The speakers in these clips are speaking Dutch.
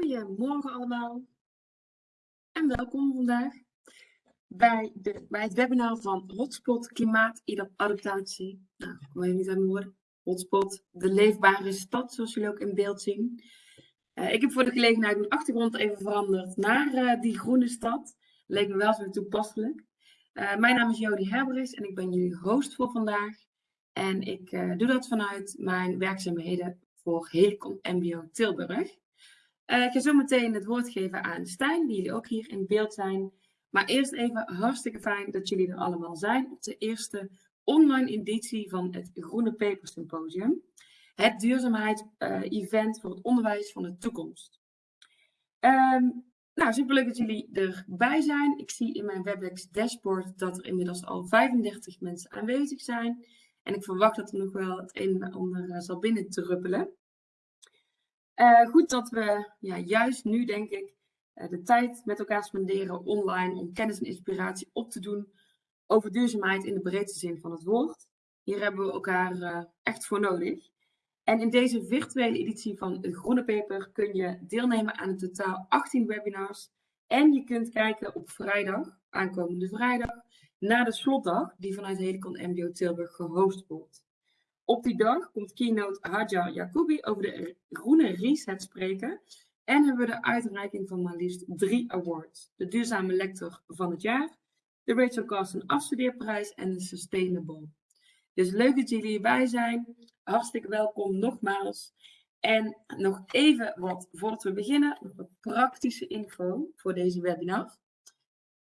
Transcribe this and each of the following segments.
Goedemorgen allemaal en welkom vandaag bij, de, bij het webinar van Hotspot Klimaatadaptatie. Nou, ik weet niet aan mijn woorden. Hotspot, de leefbare stad, zoals jullie ook in beeld zien. Uh, ik heb voor de gelegenheid mijn achtergrond even veranderd naar uh, die groene stad. Leek me wel zo toepasselijk. Uh, mijn naam is Jody Herbrechts en ik ben jullie host voor vandaag. En ik doe dat vanuit mijn werkzaamheden voor Helicon MBO Tilburg. Uh, ik ga zo meteen het woord geven aan Stijn, die jullie ook hier in beeld zijn. Maar eerst even hartstikke fijn dat jullie er allemaal zijn op de eerste online editie van het Groene Paper Symposium. Het duurzaamheid-event uh, voor het onderwijs van de toekomst. Um, nou, superleuk dat jullie erbij zijn. Ik zie in mijn WebEx dashboard dat er inmiddels al 35 mensen aanwezig zijn. En ik verwacht dat er nog wel het een en ander uh, zal binnen druppelen. Uh, goed dat we ja, juist nu, denk ik, uh, de tijd met elkaar spenderen online om kennis en inspiratie op te doen over duurzaamheid in de breedste zin van het woord. Hier hebben we elkaar uh, echt voor nodig. En in deze virtuele editie van de Groene Paper kun je deelnemen aan in totaal 18 webinars. En je kunt kijken op vrijdag, aankomende vrijdag, na de slotdag die vanuit Helicon MBO Tilburg gehost wordt. Op die dag komt keynote Hajar Yacoubi over de groene reset spreken. En hebben we de uitreiking van maar liefst drie awards. De duurzame lector van het jaar, de Rachel Carson afstudeerprijs en de Sustainable. Dus leuk dat jullie erbij zijn. Hartstikke welkom nogmaals. En nog even wat, voordat we beginnen, nog wat praktische info voor deze webinar.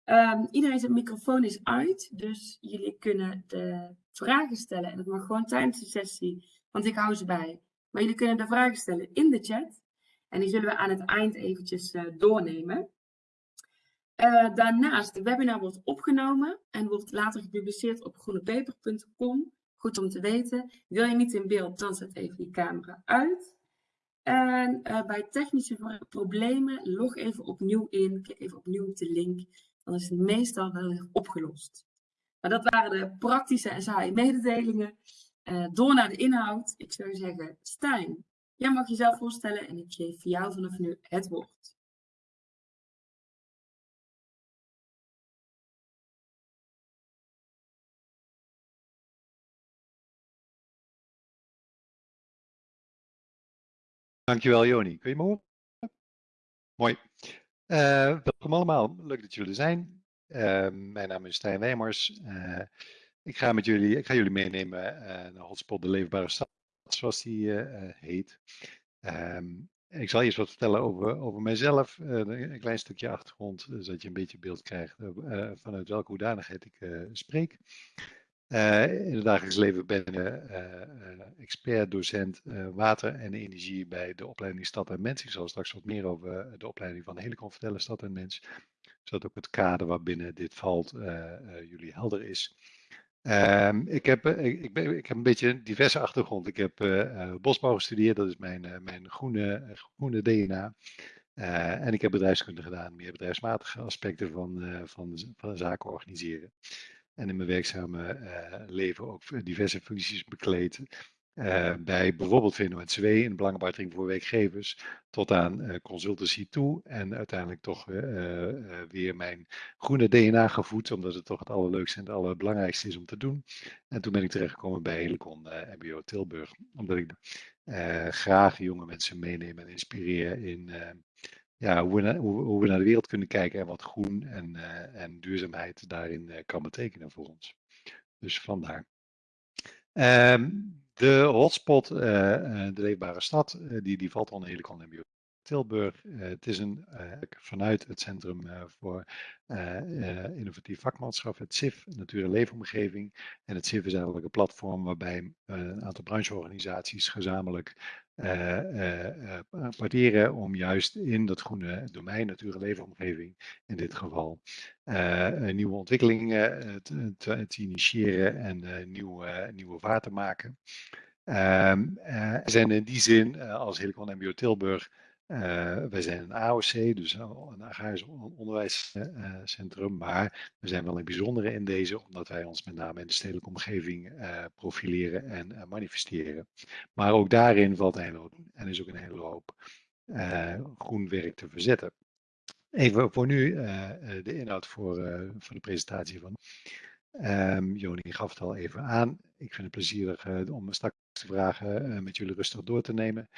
Um, iedereen zijn microfoon is uit, dus jullie kunnen de vragen stellen. En dat mag gewoon tijdens de sessie, want ik hou ze bij. Maar jullie kunnen de vragen stellen in de chat. En die zullen we aan het eind eventjes uh, doornemen. Uh, daarnaast, de webinar wordt opgenomen en wordt later gepubliceerd op groenepaper.com. Goed om te weten. Wil je niet in beeld, dan zet even je camera uit. En uh, bij technische problemen, log even opnieuw in. Klik even opnieuw op de link. Dan is het meestal wel weer opgelost. Maar dat waren de praktische en saaie mededelingen. Uh, door naar de inhoud. Ik zou zeggen, Stijn, jij mag jezelf voorstellen en ik geef jou vanaf nu het woord. Dankjewel Joni. Kun je me horen? Mooi. Uh, welkom allemaal. Leuk dat jullie er zijn. Uh, mijn naam is Stijn Wijmers. Uh, ik, ga met jullie, ik ga jullie meenemen uh, naar Hotspot de Leefbare Stad, zoals die heet. Um, ik zal eerst wat vertellen over, over mijzelf, een klein stukje achtergrond, zodat je een beetje beeld krijgt vanuit welke hoedanigheid ik spreek. In het dagelijks leven ben ik expert, docent water en energie bij de opleiding Stad en Mens. Ik zal straks wat meer over de opleiding van Helicon vertellen, Stad en Mens zodat ook het kader waarbinnen dit valt uh, uh, jullie helder is. Um, ik, heb, uh, ik, ben, ik heb een beetje een diverse achtergrond. Ik heb bosbouw gestudeerd, dat is mijn, mijn groene, groene DNA. en ik heb bedrijfskunde gedaan, meer bedrijfsmatige aspecten van, van, van zaken organiseren. En in mijn werkzame leven ook diverse functies bekleed. Uh, bij bijvoorbeeld VNO-NCW in belangenbehartiging voor werkgevers tot aan uh, consultancy toe en uiteindelijk toch uh, weer mijn groene DNA gevoed, omdat het toch het allerleukste en het allerbelangrijkste is om te doen. En toen ben ik terechtgekomen bij Helicon MBO Tilburg, omdat ik graag jonge mensen meeneem en inspireer in ja, hoe, we hoe, naar de wereld kunnen kijken en wat groen en, en duurzaamheid daarin kan betekenen voor ons. Dus vandaar. Um, de hotspot, uh, de leefbare stad, uh, die, die valt onder Helicon MBO Tilburg. Het is een, vanuit het Centrum voor Innovatief Vakmanschap, het CIF, Natuur- en Leefomgeving. En het CIF is eigenlijk een platform waarbij een aantal brancheorganisaties gezamenlijk parteren om juist in dat groene domein, natuur- en leefomgeving in dit geval, nieuwe ontwikkelingen te, te, initiëren en nieuwe, nieuwe vaart te maken. Um, uh, zijn in die zin als Helicon MBO Tilburg, wij zijn een AOC, dus een agrarisch onderwijscentrum, maar we zijn wel een bijzondere in deze, omdat wij ons met name in de stedelijke omgeving profileren en manifesteren. Maar ook daarin valt een hoop en is ook een hele hoop groen werk te verzetten. Even voor nu de inhoud voor, voor de presentatie van. Um, Joni gaf het al even aan. Ik vind het plezierig om straks de vragen met jullie rustig door te nemen.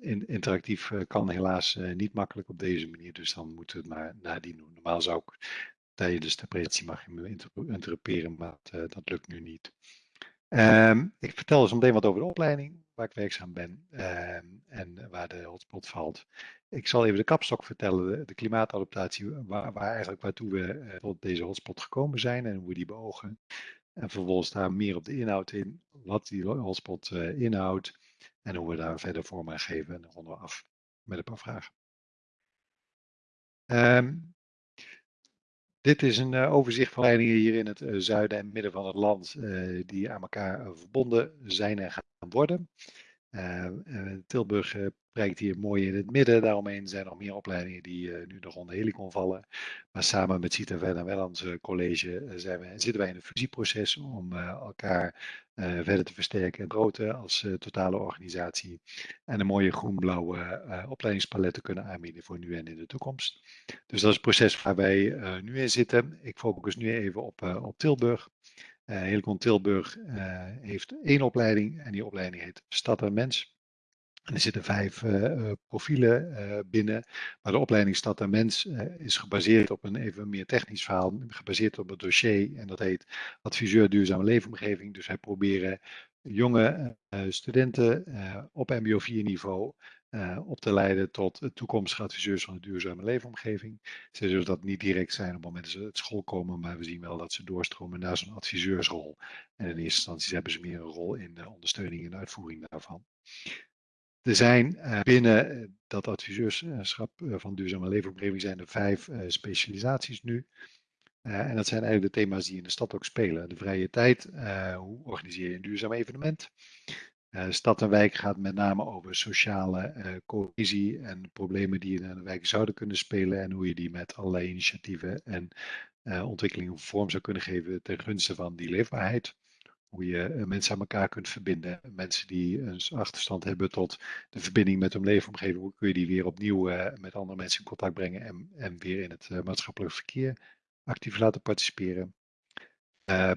In, interactief kan helaas niet makkelijk op deze manier, dus dan moeten we het maar nadien doen. Normaal zou ik tijdens de presentatie mag je me interrumperen, maar dat, dat lukt nu niet. Um, ik vertel zo meteen wat over de opleiding, waar ik werkzaam ben um, en waar de hotspot valt. Ik zal even de kapstok vertellen, de, klimaatadaptatie, waar, waar, eigenlijk waartoe we tot deze hotspot gekomen zijn en hoe we die beogen. En vervolgens daar meer op de inhoud in, wat die hotspot uh, inhoudt en hoe we daar verder vorm aan geven. En dan ronden we af met een paar vragen. Um, dit is een uh, overzicht van leidingen hier in het uh, zuiden en midden van het land uh, die aan elkaar verbonden zijn en gaan worden. Tilburg prijkt hier mooi in het midden. Daaromheen zijn nog meer opleidingen die nu nog onder Helicon vallen. Maar samen met Cita en Wellands College zijn we, zitten wij in een fusieproces om elkaar verder te versterken en groter als totale organisatie. En een mooie groen-blauwe opleidingspalet te kunnen aanbieden voor nu en in de toekomst. Dus dat is het proces waar wij nu in zitten. Ik focus nu even op, op Tilburg. Uh, Helicon Tilburg uh, heeft één opleiding en die opleiding heet Stad en Mens. En er zitten vijf uh, profielen binnen, maar de opleiding Stad en Mens is gebaseerd op een even meer technisch verhaal, gebaseerd op het dossier en dat heet Adviseur Duurzame Leefomgeving. Dus wij proberen jonge studenten op MBO 4 niveau op te leiden tot toekomstige adviseurs van de duurzame leefomgeving. Ze zullen dat niet direct zijn op het moment dat ze uit school komen, maar we zien wel dat ze doorstromen naar zo'n adviseursrol. En in eerste instantie hebben ze meer een rol in de ondersteuning en uitvoering daarvan. Er zijn uh, binnen eh, dat adviseurschap van duurzame leefomgeving zijn er vijf specialisaties nu. en dat zijn eigenlijk de thema's die in de stad ook spelen. De vrije tijd, hoe organiseer je een duurzaam evenement? Uh, stad en wijk gaat met name over sociale uh, cohesie en problemen die in een wijk zouden kunnen spelen en hoe je die met allerlei initiatieven en uh, ontwikkelingen vorm zou kunnen geven ten gunste van die leefbaarheid. Hoe je mensen aan elkaar kunt verbinden. Mensen die een achterstand hebben tot de verbinding met hun leefomgeving. Hoe kun je die weer opnieuw met andere mensen in contact brengen en, en weer in het maatschappelijk verkeer actief laten participeren.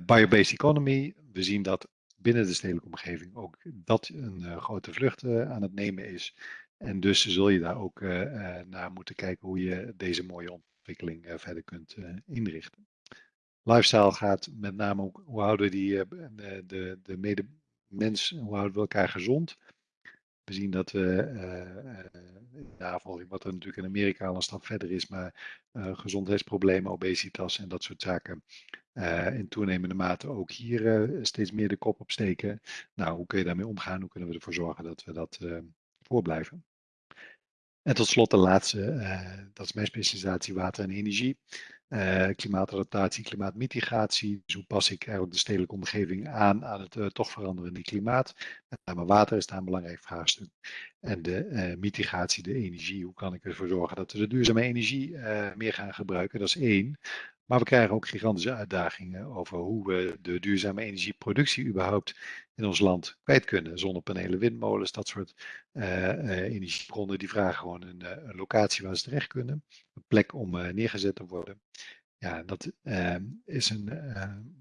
Biobased economy. We zien dat binnen de stedelijke omgeving ook dat een uh, grote vlucht uh, aan het nemen is. En dus zul je daar ook uh, naar moeten kijken hoe je deze mooie ontwikkeling verder kunt inrichten. Lifestyle gaat met name ook hoe houden die de, de, de medemens, hoe houden we elkaar gezond. We zien dat we in navolging, wat er natuurlijk in Amerika al een stap verder is, maar gezondheidsproblemen, obesitas en dat soort zaken uh, in toenemende mate ook hier uh, steeds meer de kop opsteken. Nou, hoe kun je daarmee omgaan? Hoe kunnen we ervoor zorgen dat we dat uh, voorblijven? En tot slot de laatste, dat is mijn specialisatie water en energie. klimaatadaptatie, klimaatmitigatie. Dus hoe pas ik eigenlijk de stedelijke omgeving aan aan het toch veranderende klimaat? Met name water is daar een belangrijk vraagstuk. En de mitigatie, de energie. Hoe kan ik ervoor zorgen dat we de duurzame energie meer gaan gebruiken? Dat is één. Maar we krijgen ook gigantische uitdagingen over hoe we de duurzame energieproductie überhaupt in ons land kwijt kunnen. Zonnepanelen, windmolens, dat soort uh, uh, energiebronnen, die vragen gewoon een, uh, een, locatie waar ze terecht kunnen. Een plek om neergezet te worden. Ja, dat ehm, is een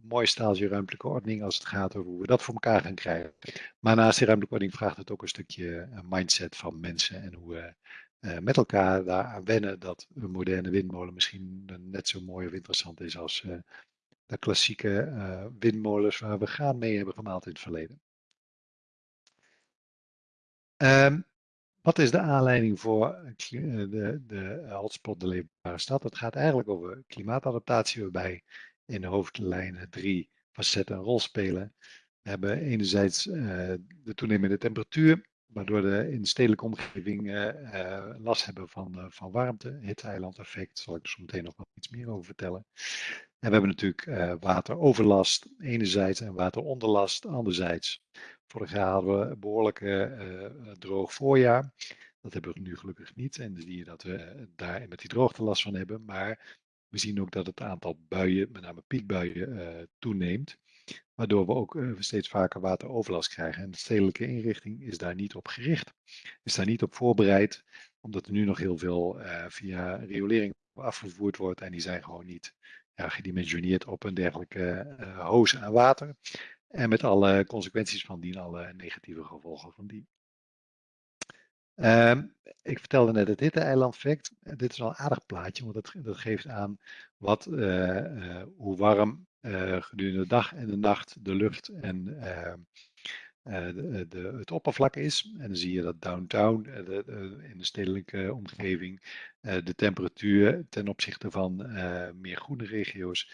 mooi staaltje ruimtelijke ordening als het gaat over hoe we dat voor elkaar gaan krijgen. Maar naast die ruimtelijke ordening vraagt het ook een stukje mindset van mensen en hoe uh, met elkaar daaraan wennen dat een moderne windmolen misschien net zo mooi of interessant is als uh, de klassieke uh, windmolens waar we graan mee hebben gemaald in het verleden. Um, wat is de aanleiding voor de, de hotspot De Leefbare Stad? Het gaat eigenlijk over klimaatadaptatie, waarbij in de hoofdlijnen drie facetten een rol spelen. We hebben enerzijds de toenemende temperatuur, waardoor we in de stedelijke omgeving uh, last hebben van, uh, van warmte, hitte-eilandeffect, zal ik er zo meteen nog wat iets meer over vertellen. En we hebben natuurlijk wateroverlast enerzijds en wateronderlast anderzijds. Vorig jaar hadden we een behoorlijk droog voorjaar. Dat hebben we nu gelukkig niet. En zie je dat we daar met die droogte last van hebben. Maar we zien ook dat het aantal buien, met name piekbuien, toeneemt. Waardoor we ook uh, steeds vaker wateroverlast krijgen. En de stedelijke inrichting is daar niet op gericht. Is daar niet op voorbereid. omdat er nu nog heel veel via riolering afgevoerd wordt en die zijn gewoon niet gedimensioneerd op een dergelijke uh, hoos aan water. En met alle consequenties van dien, alle negatieve gevolgen van die. Um, ik vertelde net het hitte-eiland-effect. Dit is wel een aardig plaatje, want dat, geeft aan wat, hoe warm gedurende de dag en de nacht de lucht en ehm, de, de, het oppervlak is. En dan zie je dat downtown, in de stedelijke omgeving, de temperatuur ten opzichte van meer groene regio's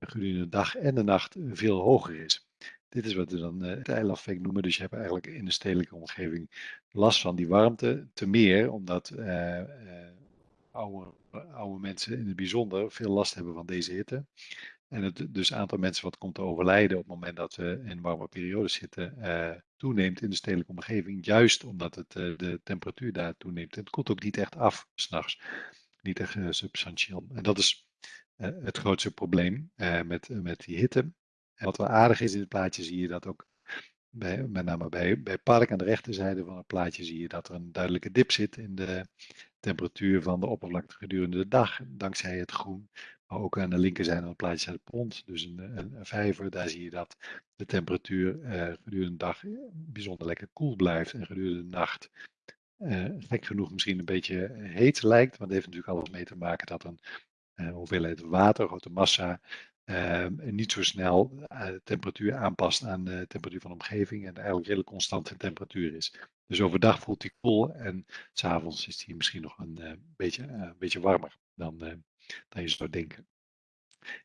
gedurende de dag en de nacht veel hoger is. Dit is wat we dan het eilandeffect noemen. Dus je hebt eigenlijk in de stedelijke omgeving last van die warmte. Te meer omdat oude mensen in het bijzonder veel last hebben van deze hitte. En het dus aantal mensen wat komt te overlijden op het moment dat we in warme periodes zitten, uh, toeneemt in de stedelijke omgeving. Juist omdat het, uh, de temperatuur daar toeneemt. het koelt ook niet echt af s'nachts. Niet echt uh, substantieel. En dat is het grootste probleem met, met die hitte. En wat wel aardig is in het plaatje zie je dat ook, bij, met name bij, bij Park aan de rechterzijde van het plaatje zie je dat er een duidelijke dip zit in de temperatuur van de oppervlakte gedurende de dag, dankzij het groen. Ook aan de linkerzijde van het plaatje staat het pond, dus een, een, vijver. Daar zie je dat de temperatuur uh, gedurende de dag bijzonder lekker koel blijft en gedurende de nacht uh, gek genoeg misschien een beetje heet lijkt. Want het heeft natuurlijk alles mee te maken dat een hoeveelheid water, grote massa, uh, niet zo snel de temperatuur aanpast aan de temperatuur van de omgeving en eigenlijk redelijk constant in temperatuur is. Dus overdag voelt hij koel en s'avonds is hij misschien nog een beetje, beetje warmer dan, dan je zou denken.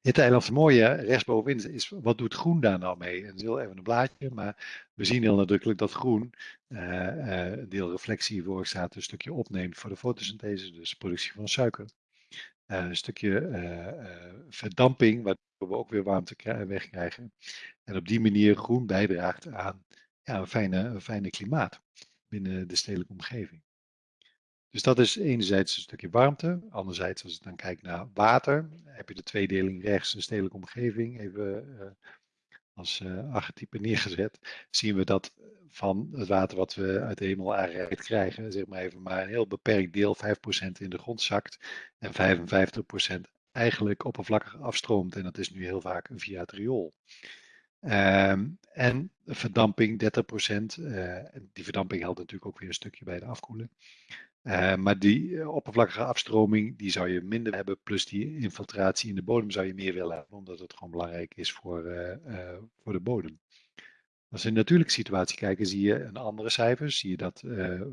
Het eiland het mooie rechtsbovenin is, wat doet groen daar nou mee? En heel even een blaadje, maar we zien heel nadrukkelijk dat groen een deel reflectie veroorzaakt, een stukje opneemt voor de fotosynthese, dus productie van suiker. een stukje verdamping, waardoor we ook weer warmte wegkrijgen. En op die manier groen bijdraagt aan ja, een, fijne, een fijne klimaat binnen de stedelijke omgeving. Dus dat is enerzijds een stukje warmte. Anderzijds, als ik dan kijk naar water, heb je de tweedeling rechts, een stedelijke omgeving, even uh, als uh, archetype neergezet. Zien we dat van het water wat we uit de hemel aangereikt krijgen, zeg maar even maar een heel beperkt deel, 5% in de grond zakt en 55% eigenlijk oppervlakkig afstroomt. En dat is nu heel vaak via het riool. Um, en verdamping 30%. Uh, die verdamping helpt natuurlijk ook weer een stukje bij de afkoelen. Uh, maar die uh, oppervlakkige afstroming, die zou je minder hebben. Plus die infiltratie in de bodem zou je meer willen hebben. Omdat het gewoon belangrijk is voor, uh, voor de bodem. Als we in een natuurlijke situatie kijken, zie je een andere cijfers. Zie je dat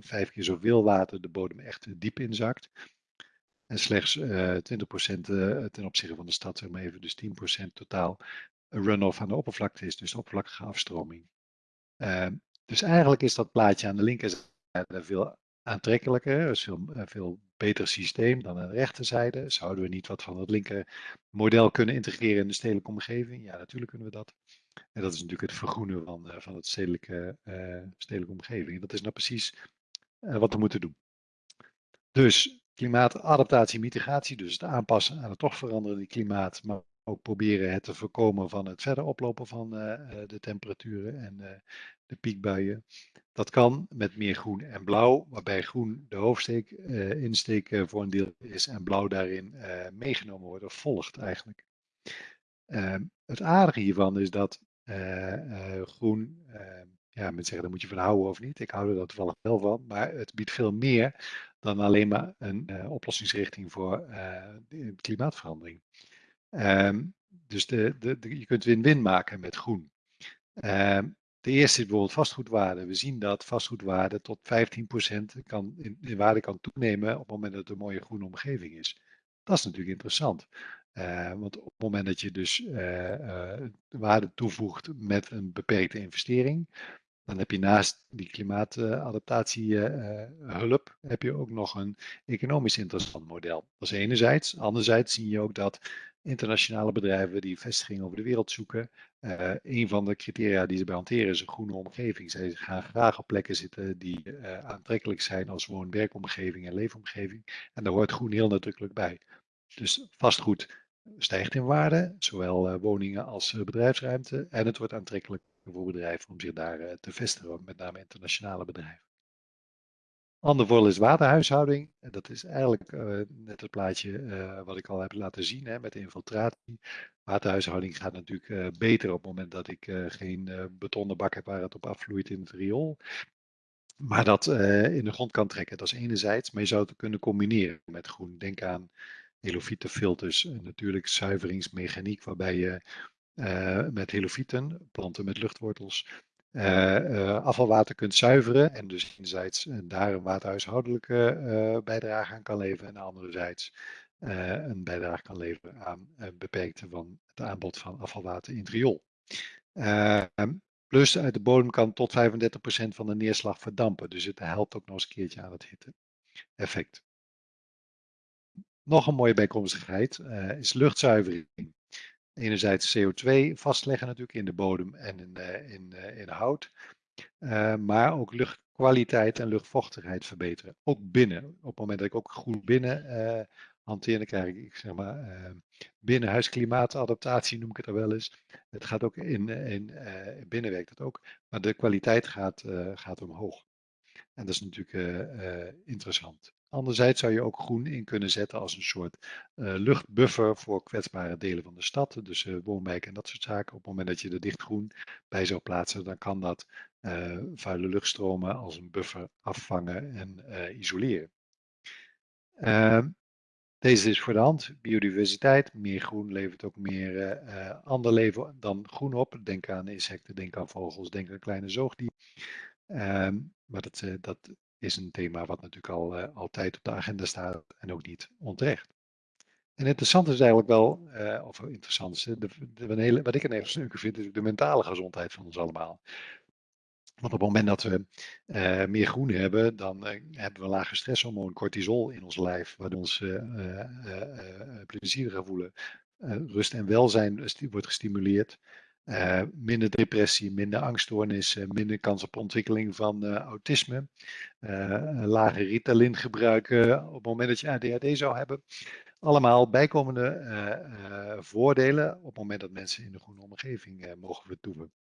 vijf keer zoveel water de bodem echt diep inzakt. En slechts 20% ten opzichte van de stad, zeg maar even, dus 10% totaal runoff aan de oppervlakte is. Dus oppervlakkige afstroming. Dus eigenlijk is dat plaatje aan de linkerzijde veel aantrekkelijker, is veel, eh, veel beter systeem dan aan de rechterzijde. Zouden we niet wat van het linker model kunnen integreren in de stedelijke omgeving? Ja, natuurlijk kunnen we dat. En dat is natuurlijk het vergroenen van, uh, van het stedelijke, uh, stedelijke omgeving. En dat is nou precies wat we moeten doen. Dus klimaatadaptatie, mitigatie, dus het aanpassen aan het toch veranderende klimaat, maar ook proberen het te voorkomen van het verder oplopen van de temperaturen en de piekbuien. Dat kan met meer groen en blauw, waarbij groen de hoofdsteek, insteek voor een deel is en blauw daarin meegenomen wordt of volgt eigenlijk. Ehm, het aardige hiervan is dat groen, ehm, ja, mensen zeggen daar moet je van houden of niet. Ik hou er dat toevallig wel van, maar het biedt veel meer dan alleen maar een oplossingsrichting voor klimaatverandering. Um, dus de, de, je kunt win-win maken met groen. Um, de eerste is bijvoorbeeld vastgoedwaarde. We zien dat vastgoedwaarde tot 15% kan, in, waarde kan toenemen op het moment dat het een mooie groene omgeving is. Dat is natuurlijk interessant. Uh, want op het moment dat je dus uh, uh, waarde toevoegt met een beperkte investering, dan heb je naast die klimaatadaptatiehulp, heb je ook nog een economisch interessant model. Dat is enerzijds. Anderzijds zie je ook dat internationale bedrijven die vestigingen over de wereld zoeken. Uh, een van de criteria die ze bij hanteren is een groene omgeving. Zij gaan graag op plekken zitten die uh, aantrekkelijk zijn als woon-werkomgeving en leefomgeving. En daar hoort groen heel nadrukkelijk bij. Dus vastgoed stijgt in waarde, zowel uh, woningen als bedrijfsruimte. En het wordt aantrekkelijk voor bedrijven om zich daar te vestigen, met name internationale bedrijven. Ander voordeel is waterhuishouding. En dat is eigenlijk uh, net het plaatje uh, wat ik al heb laten zien hè, met de infiltratie. Waterhuishouding gaat natuurlijk beter op het moment dat ik geen betonnen bak heb waar het op afvloeit in het riool. Maar dat in de grond kan trekken, dat is enerzijds. Maar je zou het kunnen combineren met groen. Denk aan helofietenfilters, natuurlijk zuiveringsmechaniek waarbij je met helofieten, planten met luchtwortels, uh, afvalwater kunt zuiveren en dus enerzijds daar een waterhuishoudelijke bijdrage aan kan leveren en anderzijds een bijdrage kan leveren aan het beperkte van het aanbod van afvalwater in het. Ehm, plus uit de bodem kan tot 35% van de neerslag verdampen, dus het helpt ook nog eens een keertje aan het hitte effect. Nog een mooie bijkomstigheid is luchtzuivering enerzijds CO2 vastleggen natuurlijk in de bodem en in, uh, in, uh, in hout. Uh, maar ook luchtkwaliteit en luchtvochtigheid verbeteren. Ook binnen. Op het moment dat ik ook goed binnen hanteer, dan krijg ik zeg maar binnenhuisklimaatadaptatie noem ik het er wel eens. Het gaat ook in, in binnen werkt het ook. Maar de kwaliteit gaat, gaat omhoog. En dat is natuurlijk interessant. Anderzijds zou je ook groen in kunnen zetten als een soort uh, luchtbuffer voor kwetsbare delen van de stad, dus uh, woonwijken en dat soort zaken. Op het moment dat je er dicht groen bij zou plaatsen, dan kan dat uh, vuile luchtstromen als een buffer afvangen en isoleren. Ehm, deze is voor de hand. Biodiversiteit. Meer groen levert ook meer ander leven dan groen op. Denk aan insecten, denk aan vogels, denk aan kleine zoogdieren. Ehm, maar dat, dat is een thema wat natuurlijk al uh, altijd op de agenda staat en ook niet onterecht. En interessant is eigenlijk wel, uh, of interessant de, de, de hele, wat ik een hele leuke vind, is de mentale gezondheid van ons allemaal. Want op het moment dat we uh, meer groen hebben, dan hebben we een lage stresshormoon cortisol in ons lijf, waardoor ons plezieriger voelen. rust en welzijn wordt gestimuleerd. Minder depressie, minder angststoornissen, minder kans op ontwikkeling van autisme uh, lage Ritalin gebruiken op het moment dat je ADHD zou hebben. Allemaal bijkomende voordelen op het moment dat mensen in de groene omgeving mogen vertoeven.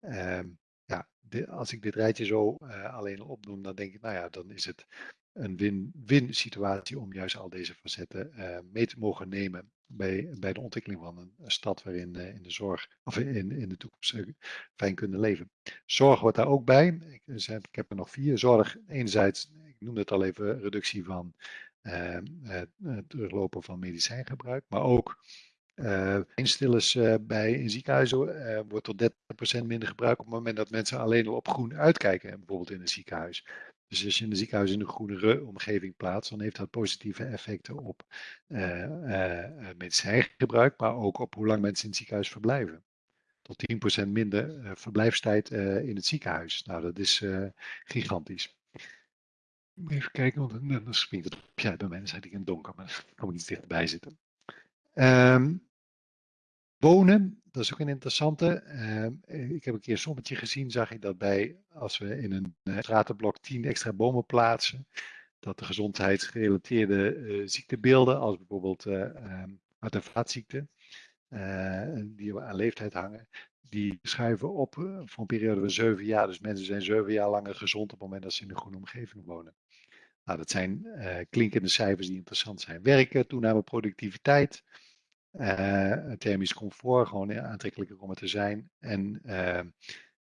Ehm, ja, als ik dit rijtje zo alleen al opnoem, dan denk ik, nou ja, dan is het een win-win situatie om juist al deze facetten mee te mogen nemen bij, bij de ontwikkeling van een, stad waarin uh, in de zorg of in, in de toekomst uh, fijn kunnen leven. Zorg wordt daar ook bij. Ik, ik heb er nog vier. Zorg enerzijds, ik noemde het al even, reductie van uh, teruglopen van medicijngebruik, maar ook uh, instillers bij in ziekenhuizen wordt tot 30% minder gebruikt op het moment dat mensen alleen al op groen uitkijken, bijvoorbeeld in een ziekenhuis. Dus als je in een ziekenhuis in een groenere omgeving plaatst, dan heeft dat positieve effecten op uh, uh, medicijngebruik, maar ook op hoe lang mensen in het ziekenhuis verblijven. Tot 10% minder verblijfstijd in het ziekenhuis. Nou, dat is gigantisch. Even kijken, want dan springt het op. Ja, bij mij zit ik in het donker, maar dan kan ik iets dichterbij zitten. Um, wonen, dat is ook een interessante. Uh, ik heb een keer een sommetje gezien, zag ik dat bij, als we in een uh, stratenblok 10 extra bomen plaatsen, dat de gezondheidsgerelateerde uh, ziektebeelden, als bijvoorbeeld um, hart- en vaatziekten, die aan leeftijd hangen, die schuiven op voor een periode van zeven jaar. Dus mensen zijn zeven jaar langer gezond op het moment dat ze in een groene omgeving wonen. Nou, dat zijn klinkende cijfers die interessant zijn. Werken, toename productiviteit, uh, thermisch comfort, gewoon aantrekkelijker om het te zijn. En uh,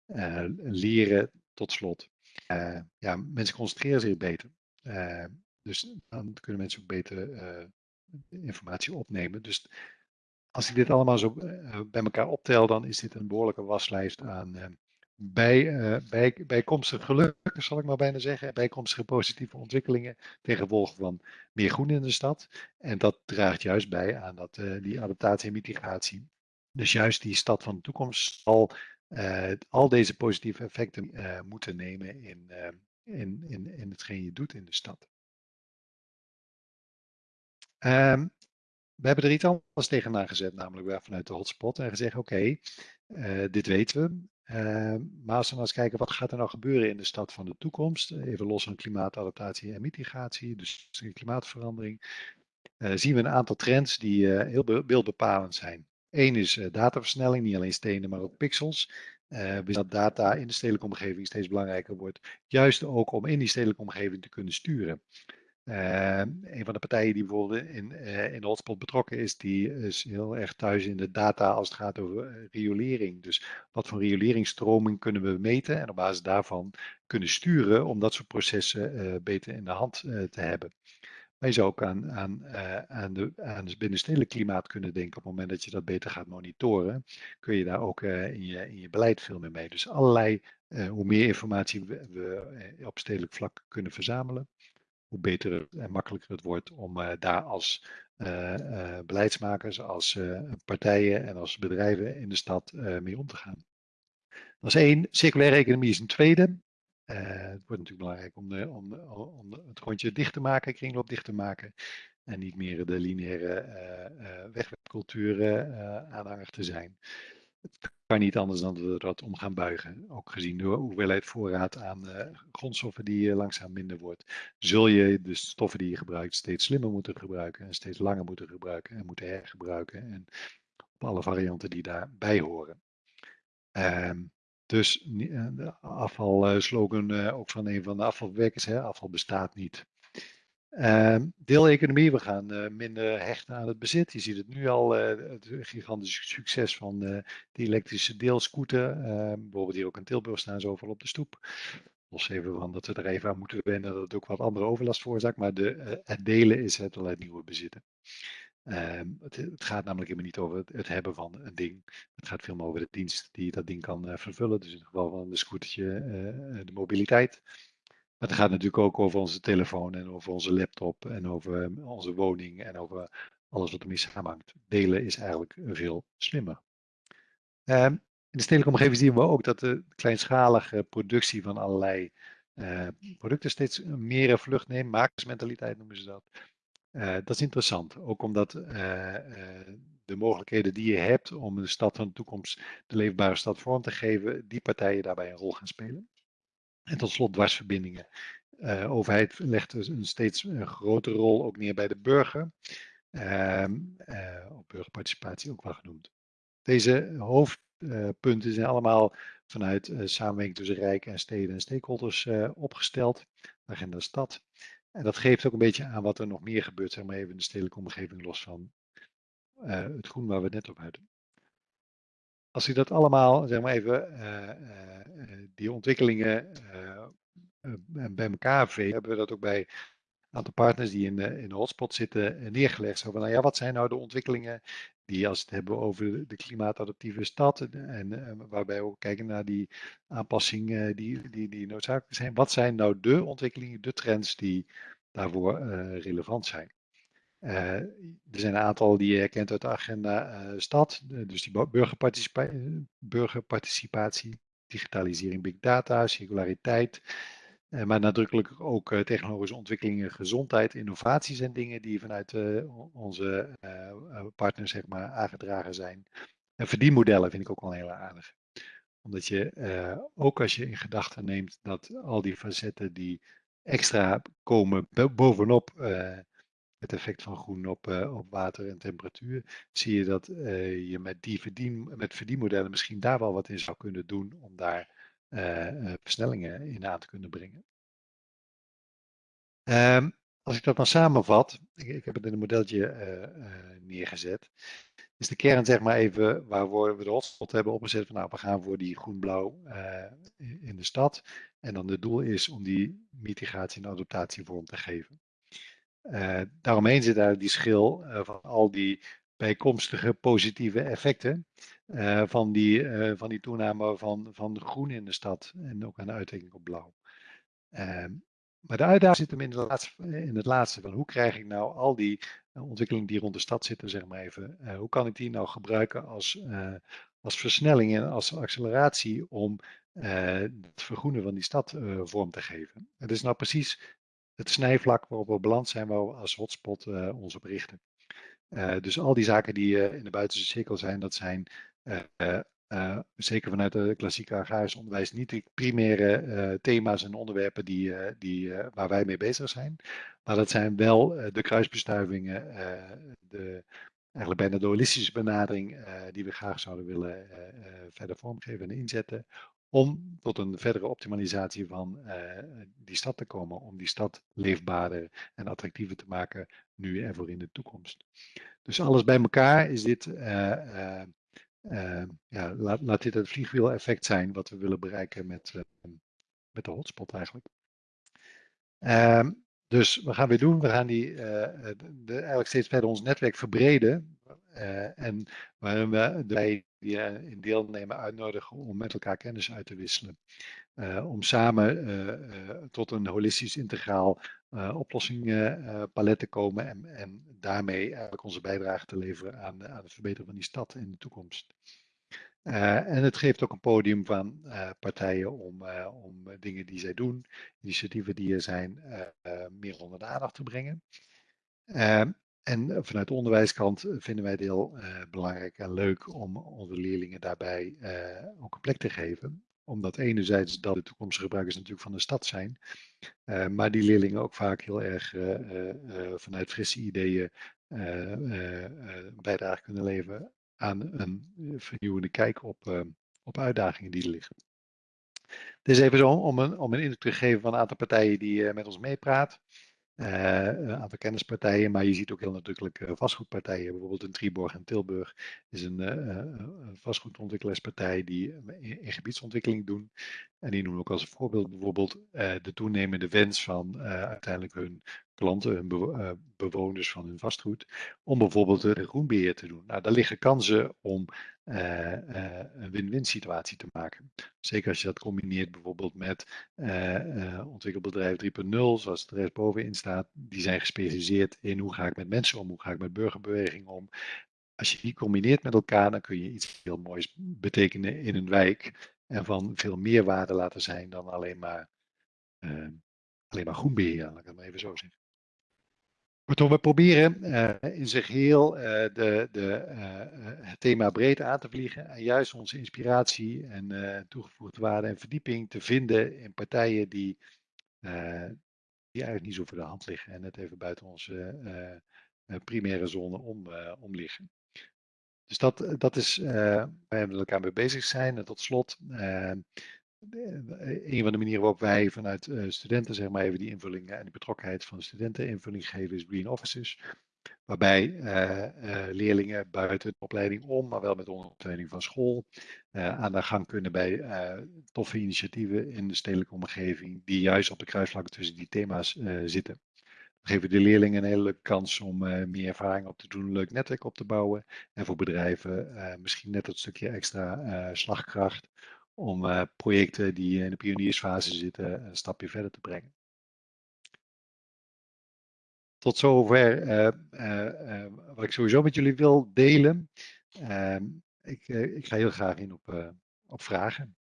uh, leren tot slot. ja, mensen concentreren zich beter. dus dan kunnen mensen ook beter informatie opnemen. Dus als ik dit allemaal zo bij elkaar optel, dan is dit een behoorlijke waslijst aan bij, uh, bij, bijkomstige zal ik maar bijna zeggen, bijkomstige positieve ontwikkelingen gevolg van meer groen in de stad. En dat draagt juist bij aan dat, uh, die adaptatie en mitigatie. Dus juist die stad van de toekomst zal uh, al deze positieve effecten moeten nemen in, in, in, in hetgeen je doet in de stad. Um, we hebben er iets anders tegenaan gezet, namelijk vanuit de hotspot en gezegd, oké, dit weten we. Uh, maar als we nou eens kijken, wat gaat er nou gebeuren in de stad van de toekomst? Even los van klimaatadaptatie en mitigatie, dus klimaatverandering. Uh, zien we een aantal trends die uh, heel beeldbepalend zijn. Eén is dataversnelling, niet alleen stenen, maar ook pixels. uh, dat data in de stedelijke omgeving steeds belangrijker wordt. Juist ook om in die stedelijke omgeving te kunnen sturen. Uh, een van de partijen die bijvoorbeeld in, uh, in de hotspot betrokken is, die is heel erg thuis in de data als het gaat over riolering. Dus wat voor rioleringsstroming kunnen we meten en op basis daarvan kunnen sturen om dat soort processen beter in de hand te hebben. Maar je zou ook aan, aan, aan, de, aan het binnenstedelijk klimaat kunnen denken. Op het moment dat je dat beter gaat monitoren, kun je daar ook in, je, in je beleid veel meer mee. Dus allerlei, hoe meer informatie we op stedelijk vlak kunnen verzamelen, hoe beter en makkelijker het wordt om daar als beleidsmakers, als partijen en als bedrijven in de stad mee om te gaan. Dat is één. Circulaire economie is een tweede. Het wordt natuurlijk belangrijk om, de, om, om het grondje dicht te maken, kringloop dicht te maken. En niet meer de lineaire wegwerpcultuur aanhanger te zijn. Het kan niet anders dan dat we dat om gaan buigen. Ook gezien de hoeveelheid voorraad aan grondstoffen die langzaam minder wordt. Zul je de stoffen die je gebruikt steeds slimmer moeten gebruiken. En steeds langer moeten gebruiken en moeten hergebruiken. En op alle varianten die daarbij horen. Um, dus eh, de afvalslogan eh, ook van een van de afvalwerkers, hè, afval bestaat niet. Uh, deeleconomie, we gaan uh, minder hechten aan het bezit. Je ziet het nu al, uh, het gigantische succes van uh, die elektrische deelscooter. Ehm, bijvoorbeeld hier ook in Tilburg staan ze overal op de stoep. Los even van dat we er even aan moeten wennen dat het ook wat andere overlast veroorzaakt. Maar de, het delen is het allerlei nieuwe bezitten. Ehm, het, het, gaat namelijk helemaal niet over het, hebben van een ding. Het gaat veel meer over de dienst die dat ding kan vervullen. Dus in het geval van een scootertje, de mobiliteit. Maar het gaat natuurlijk ook over onze telefoon en over onze laptop en over um, onze woning en over alles wat ermee samenhangt. Delen is eigenlijk veel slimmer. Um, in de stedelijke omgeving zien we ook dat de kleinschalige productie van allerlei uh, producten steeds meer vlucht neemt. Makersmentaliteit noemen ze dat. Uh, dat is interessant, ook omdat de mogelijkheden die je hebt om de stad van de toekomst de leefbare stad vorm te geven, die partijen daarbij een rol gaan spelen. En tot slot dwarsverbindingen. De overheid legt dus een steeds grotere rol ook neer bij de burger. Ehm, op burgerparticipatie ook wel genoemd. Deze hoofdpunten zijn allemaal vanuit samenwerking tussen Rijk en steden en stakeholders opgesteld. Agenda stad. En dat geeft ook een beetje aan wat er nog meer gebeurt, zeg maar even in de stedelijke omgeving, los van uh, het groen waar we het net op hadden. Als je dat allemaal, zeg maar even, uh, uh, die ontwikkelingen bij elkaar veegt, hebben we dat ook bij een aantal partners die in de, in de hotspot zitten neergelegd. Zo van, nou ja, wat zijn nou de ontwikkelingen die als het hebben over de klimaatadaptieve stad en waarbij we ook kijken naar die aanpassingen die, die, die noodzakelijk zijn. Wat zijn nou de ontwikkelingen, de trends die daarvoor relevant zijn? Uh, er zijn een aantal die je herkent uit de agenda uh, stad, dus die burgerparticipa burgerparticipatie, digitalisering, big data, circulariteit, maar nadrukkelijk ook technologische ontwikkelingen, gezondheid, innovatie zijn dingen die vanuit onze partners zeg maar, aangedragen zijn. En verdienmodellen vind ik ook wel heel aardig. Omdat je ook als je in gedachten neemt dat al die facetten die extra komen bovenop het effect van groen op, uh, op water en temperatuur, zie je dat uh, je met die verdien, met verdienmodellen misschien daar wel wat in zou kunnen doen om daar uh, versnellingen in aan te kunnen brengen. Um, als ik dat dan samenvat, ik, ik heb het in een modelletje neergezet, is de kern zeg maar even waar we de hotspot hebben opgezet van nou we gaan voor die groen-blauw in de stad en dan het doel is om die mitigatie en adaptatie vorm te geven. Uh, daaromheen zit eigenlijk die schil uh, van al die bijkomstige positieve effecten uh, van, die, van die toename van, van groen in de stad en ook aan de uitwerking op blauw. Ehm, maar de uitdaging zit hem in het laatste van hoe krijg ik nou al die ontwikkelingen die rond de stad zitten, zeg maar even, hoe kan ik die nou gebruiken als, als versnelling en als acceleratie om het vergroenen van die stad vorm te geven. Het is nou precies het snijvlak waarop we beland zijn, waar we als hotspot uh, ons op richten. Uh, dus al die zaken die uh, in de buitenste cirkel zijn, dat zijn zeker vanuit het klassieke agrarisch onderwijs niet de primaire thema's en onderwerpen die, die, waar wij mee bezig zijn. Maar dat zijn wel de kruisbestuivingen, de eigenlijk bijna de holistische benadering die we graag zouden willen verder vormgeven en inzetten om tot een verdere optimalisatie van die stad te komen, om die stad leefbaarder en attractiever te maken nu en voor in de toekomst. Dus alles bij elkaar is dit, ja, laat, dit het vliegwiel-effect zijn wat we willen bereiken met, met de hotspot eigenlijk. Ehm, dus wat gaan we doen? We gaan die, eigenlijk steeds verder ons netwerk verbreden. Uh, en waarin we wij die in deelnemen uitnodigen om met elkaar kennis uit te wisselen. Uh, om samen tot een holistisch integraal oplossingenpalet te komen en, en daarmee eigenlijk onze bijdrage te leveren aan, aan het verbeteren van die stad in de toekomst. En het geeft ook een podium van partijen om, om dingen die zij doen, initiatieven die er zijn, meer onder de aandacht te brengen. En vanuit de onderwijskant vinden wij het heel belangrijk en leuk om onze leerlingen daarbij ook een plek te geven. Omdat enerzijds dat de toekomstige gebruikers natuurlijk van de stad zijn, maar die leerlingen ook vaak heel erg vanuit frisse ideeën bijdrage kunnen leveren aan een eh, vernieuwende kijk op, op uitdagingen die er liggen. Het is even zo om een, om een indruk te geven van een aantal partijen die met ons meepraat. Een aantal kennispartijen, maar je ziet ook heel nadrukkelijk uh, vastgoedpartijen. Bijvoorbeeld in Triborg en Tilburg is een, uh, vastgoedontwikkelaarspartij die in, in, gebiedsontwikkeling doen. En die noemen ook als voorbeeld bijvoorbeeld de toenemende wens van uiteindelijk hun klanten, hun bewoners van hun vastgoed, om bijvoorbeeld een groenbeheer te doen. Nou, daar liggen kansen om uh, uh, een win-win situatie te maken. Zeker als je dat combineert bijvoorbeeld met uh, ontwikkelbedrijf 3.0, zoals het er rechts bovenin staat. Die zijn gespecialiseerd in hoe ga ik met mensen om, hoe ga ik met burgerbeweging om. Als je die combineert met elkaar, dan kun je iets heel moois betekenen in een wijk. En van veel meer waarde laten zijn dan alleen maar, alleen maar groenbeheer, laat ik het maar even zo zeggen. Kortom, we proberen uh, in zich heel uh, de, de, uh, het thema breed aan te vliegen en juist onze inspiratie en toegevoegde waarde en verdieping te vinden in partijen die, die eigenlijk niet zo voor de hand liggen en net even buiten onze primaire zone om, om liggen. Dus dat, dat is waar we met elkaar mee bezig zijn. En tot slot, een van de manieren waarop wij vanuit uh, studenten zeg maar even die invulling en die betrokkenheid van de studenten invulling geven is Green Offices. Waarbij uh, leerlingen buiten de opleiding om, maar wel met ondersteuning van school, aan de gang kunnen bij toffe initiatieven in de stedelijke omgeving die juist op de kruisvlakken tussen die thema's zitten. We geven de leerlingen een hele leuke kans om meer ervaring op te doen, een leuk netwerk op te bouwen. En voor bedrijven misschien net dat stukje extra slagkracht om uh, projecten die in de pioniersfase zitten een stapje verder te brengen. Tot zover uh, uh, wat ik sowieso met jullie wil delen. Ehm, ik, ik, ga heel graag in op, op vragen.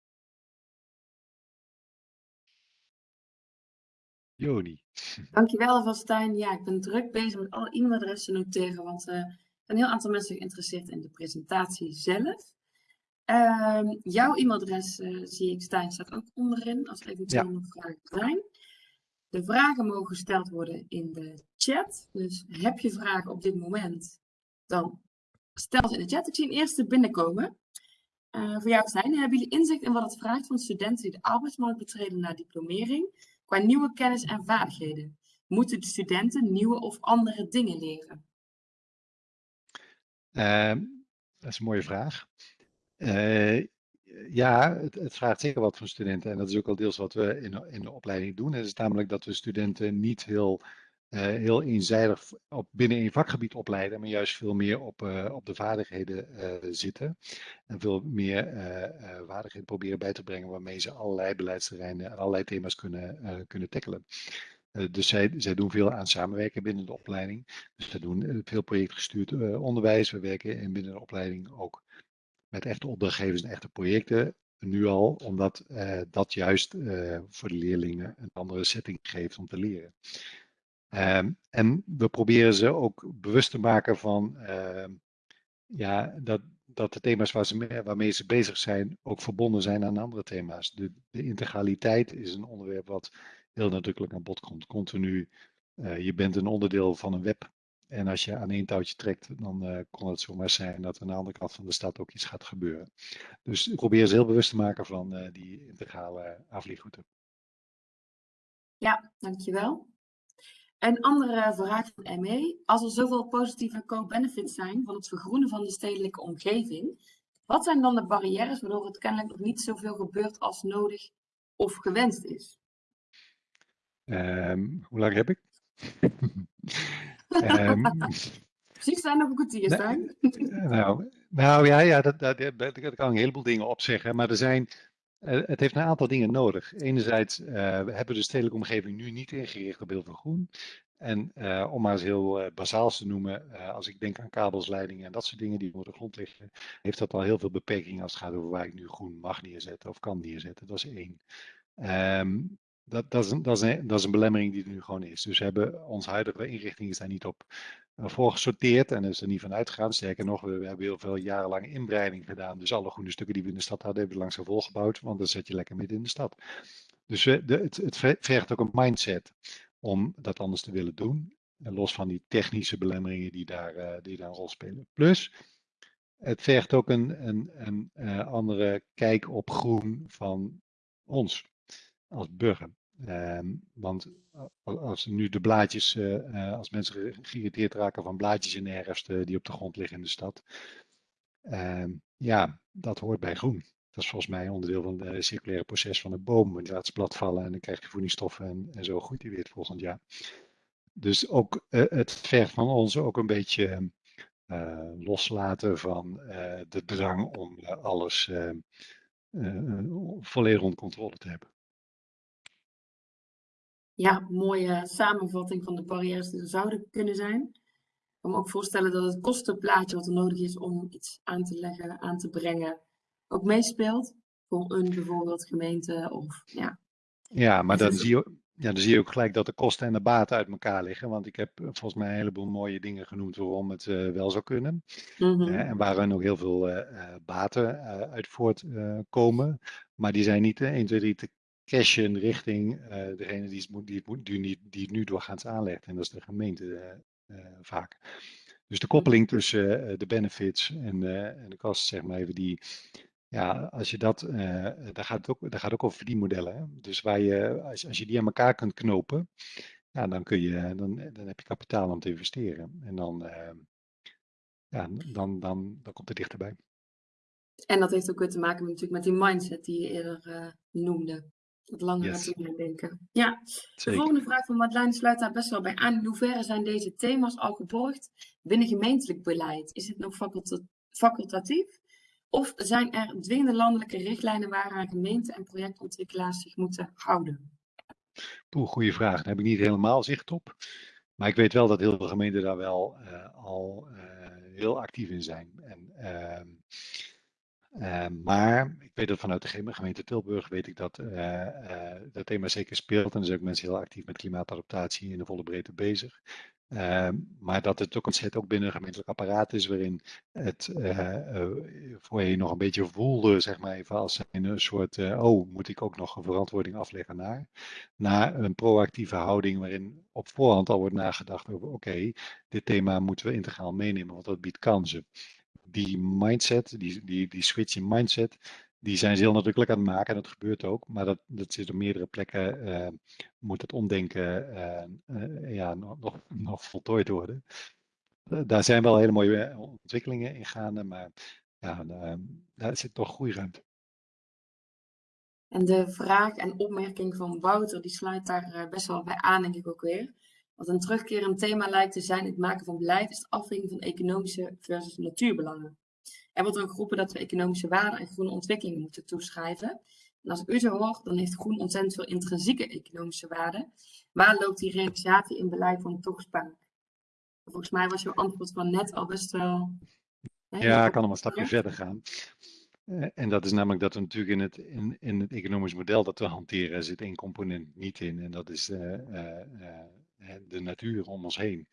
Joni. Dankjewel Vastijn. Ja, ik ben druk bezig met alle e-mailadressen noteren, want er zijn een heel aantal mensen geïnteresseerd in de presentatie zelf. Um, jouw e-mailadres uh, zie ik staan, staat ook onderin, als eventueel nog vragen zijn. De vragen mogen gesteld worden in de chat. Dus heb je vragen op dit moment, dan stel ze in de chat. Ik zie een eerste binnenkomen. Uh, voor jou zijn, hebben jullie inzicht in wat het vraagt van studenten die de arbeidsmarkt betreden na diplomering, qua nieuwe kennis en vaardigheden? Moeten de studenten nieuwe of andere dingen leren? Uh, dat is een mooie vraag. Uh, ja, het, vraagt zeker wat van studenten. En dat is ook al deels wat we in, in de opleiding doen. Het is namelijk dat we studenten niet heel, uh, heel eenzijdig op, binnen een vakgebied opleiden, maar juist veel meer op, uh, op de vaardigheden zitten. En veel meer vaardigheden proberen bij te brengen waarmee ze allerlei beleidsterreinen en allerlei thema's kunnen, kunnen tackelen. dus zij, zij doen veel aan samenwerken binnen de opleiding. Dus zij doen veel projectgestuurd onderwijs. We werken in binnen de opleiding ook met echte opdrachtgevers en echte projecten nu al, omdat uh, dat juist uh, voor de leerlingen een andere setting geeft om te leren. Um, en we proberen ze ook bewust te maken van uh, ja, dat, dat de thema's waar ze, waarmee ze bezig zijn ook verbonden zijn aan andere thema's. De, de integraliteit is een onderwerp wat heel nadrukkelijk aan bod komt. Continu, je bent een onderdeel van een web En als je aan één touwtje trekt, dan uh, kon het zomaar zijn dat aan de andere kant van de stad ook iets gaat gebeuren. Dus probeer ze heel bewust te maken van uh, die integrale afvliegroute. Ja, dankjewel. Een andere vraag van ME. Als er zoveel positieve co-benefits zijn van het vergroenen van de stedelijke omgeving, wat zijn dan de barrières waardoor het kennelijk nog niet zoveel gebeurt als nodig of gewenst is? Um, hoe lang heb ik? um, Precies zijn nog een kwartier staan. Nou, nou ja, ja dat, dat, dat, daar kan een heleboel dingen op zeggen. Maar er zijn, uh, het heeft een aantal dingen nodig. Enerzijds uh, we hebben de stedelijke omgeving nu niet ingericht op heel veel groen. En uh, om maar eens heel uh, bazaals te noemen, uh, als ik denk aan kabels, leidingen en dat soort dingen die onder de grond liggen, heeft dat al heel veel beperkingen als het gaat over waar ik nu groen mag neerzetten of kan neerzetten. Dat is één. Um, dat, is een, dat, dat is een belemmering die er nu gewoon is. Dus we hebben onze huidige inrichting is daar niet op voor gesorteerd en is er niet van uitgegaan. Sterker nog, we, hebben heel veel jarenlang inbreiding gedaan. Dus alle groene stukken die we in de stad hadden, hebben we langzaam volgebouwd, want dan zet je lekker midden in de stad. Dus het, het vergt ook een mindset om dat anders te willen doen. En los van die technische belemmeringen die daar, uh, die daar een rol spelen. Plus, het vergt ook een, een, een uh, andere kijk op groen van ons als burger. Um, want als nu de blaadjes, uh, als mensen geïrriteerd raken van blaadjes in de herfst die op de grond liggen in de stad. Um, ja, dat hoort bij groen. Dat is volgens mij onderdeel van het circulaire proces van een boom. Je laat het blad vallen en dan krijg je voedingsstoffen en, en zo groeit hij weer het volgend jaar. Dus ook het vergt van ons ook een beetje loslaten van de drang om alles volledig onder controle te hebben. Ja, mooie samenvatting van de barrières die er zouden kunnen zijn. Ik kan me ook voorstellen dat het kostenplaatje wat er nodig is om iets aan te leggen, aan te brengen, ook meespeelt voor een bijvoorbeeld gemeente of ja. Ja, maar dan zie, je, ja, dan zie je ook gelijk dat de kosten en de baten uit elkaar liggen. Want ik heb volgens mij een heleboel mooie dingen genoemd waarom het uh, wel zou kunnen. Mm -hmm. uh, en waarin ook heel veel uh, baten uit voortkomen. maar die zijn niet 1, 2, 3 te cashen richting degene die het, moet, die, het moet, die, die, die het nu doorgaans aanlegt. En dat is de gemeente vaak. Dus de koppeling tussen de benefits en, en de kosten, zeg maar even, die, ja, als je dat, uh, daar, gaat het ook, daar gaat ook over verdienmodellen. Hè? Dus waar je, als, als je die aan elkaar kunt knopen, ja, dan, kun je, dan, dan heb je kapitaal om te investeren. En dan, ja, dan, dan, dan komt het dichterbij. En dat heeft ook weer te maken met, natuurlijk met die mindset die je eerder noemde. Het langere yes. termijn denken. Ja, Zeker. de volgende vraag van Madeleine sluit daar best wel bij aan. In hoeverre zijn deze thema's al geborgd binnen gemeentelijk beleid? Is het nog facultatief? Of zijn er dwingende landelijke richtlijnen waaraan gemeenten en projectontwikkelaars zich moeten houden? Poeh, goede vraag. Daar heb ik niet helemaal zicht op. Maar ik weet wel dat heel veel gemeenten daar wel uh, al uh, heel actief in zijn. En, uh, uh, maar ik weet dat vanuit de gemeente Tilburg weet ik dat uh, uh, dat thema zeker speelt. En er zijn ook mensen heel actief met klimaatadaptatie in de volle breedte bezig. maar dat het ook ontzettend ook binnen een gemeentelijk apparaat is waarin het voor je nog een beetje voelde, zeg maar even als een soort, oh, moet ik ook nog een verantwoording afleggen naar, naar een proactieve houding waarin op voorhand al wordt nagedacht over, oké, dit thema moeten we integraal meenemen, want dat biedt kansen die mindset, die, die, die switch in mindset, die zijn ze heel nadrukkelijk aan het maken en dat gebeurt ook. Maar dat, dat zit op meerdere plekken, uh, moet het omdenken uh, uh, ja, nog, nog, nog voltooid worden. daar zijn wel hele mooie ontwikkelingen in gaande, maar ja, daar zit toch groeiruimte. En de vraag en opmerking van Wouter, die sluit daar best wel bij aan, denk ik ook weer. Wat een terugkerend thema lijkt te zijn het maken van beleid is de afweging van economische versus natuurbelangen. Er wordt dan geroepen dat we economische waarde en groene ontwikkelingen moeten toeschrijven. En als ik u zo hoor, dan heeft groen ontzettend veel intrinsieke economische waarde. Waar loopt die realisatie in beleid van toch spaak? Volgens mij was jouw antwoord van net al best wel... Hè, ja, ik kan nog een stapje verder gaan. Uh, en dat is namelijk dat we natuurlijk in het, in, in het economisch model dat we hanteren, zit één component niet in. En dat is uh, uh, de natuur om ons heen.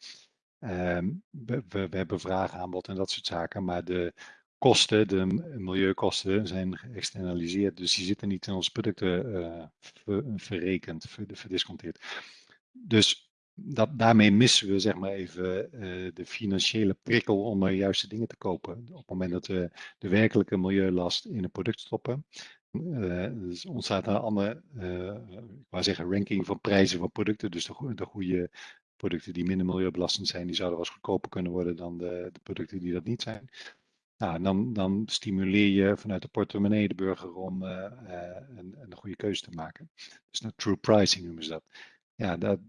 Um, we, we, hebben vraag, aanbod en dat soort zaken, maar de kosten, de milieukosten, zijn geëxternaliseerd. Dus die zitten niet in onze producten ver, verrekend, ver, verdisconteerd. Dus dat, daarmee missen we zeg maar even eh, de financiële prikkel om de juiste dingen te kopen. Op het moment dat we de werkelijke milieulast in een product stoppen, dus ontstaat een andere, uh, ik wou zeggen, ranking van prijzen van producten. Dus de, de goede producten die minder milieubelastend zijn, die zouden wel eens goedkoper kunnen worden dan de, producten die dat niet zijn. Nou, dan, dan stimuleer je vanuit de portemonnee de burger om uh, een, een, goede keuze te maken. Dus nou, true pricing noemen ze dat. Ja, dat,